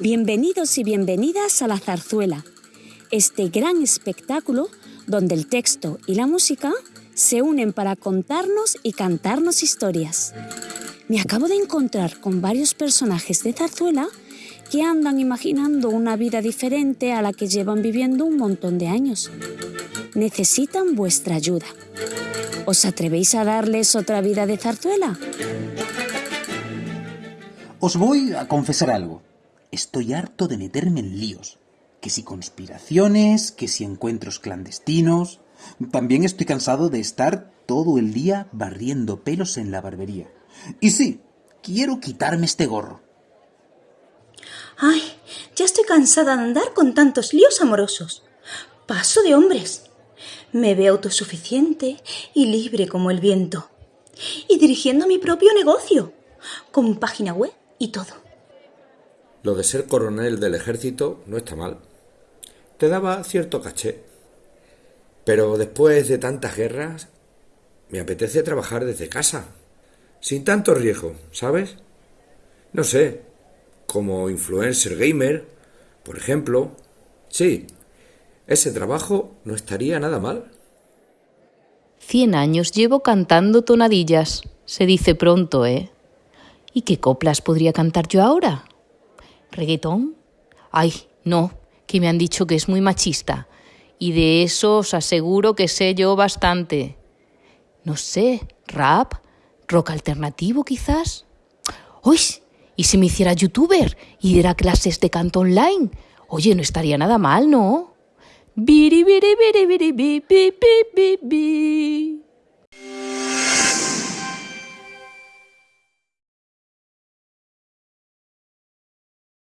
Bienvenidos y bienvenidas a La Zarzuela, este gran espectáculo donde el texto y la música se unen para contarnos y cantarnos historias. Me acabo de encontrar con varios personajes de zarzuela que andan imaginando una vida diferente a la que llevan viviendo un montón de años. Necesitan vuestra ayuda. ¿Os atrevéis a darles otra vida de zarzuela? Os voy a confesar algo. Estoy harto de meterme en líos. Que si conspiraciones, que si encuentros clandestinos. También estoy cansado de estar todo el día barriendo pelos en la barbería. Y sí, quiero quitarme este gorro. Ay, ya estoy cansada de andar con tantos líos amorosos. Paso de hombres. Me veo autosuficiente y libre como el viento. Y dirigiendo mi propio negocio, con página web y todo. Lo de ser coronel del ejército no está mal. Te daba cierto caché. Pero después de tantas guerras, me apetece trabajar desde casa, sin tanto riesgo, ¿sabes? No sé, como influencer gamer, por ejemplo. Sí, ese trabajo no estaría nada mal. Cien años llevo cantando tonadillas. Se dice pronto, ¿eh? ¿Y qué coplas podría cantar yo ahora? ¿Reggaetón? Ay, no, que me han dicho que es muy machista. Y de eso os aseguro que sé yo bastante. No sé, rap, rock alternativo quizás. ¡Uy! ¿Y si me hiciera youtuber y diera clases de canto online? Oye, no estaría nada mal, ¿no? Beep! Beep! Beep! beep, beep, beep, beep, beep.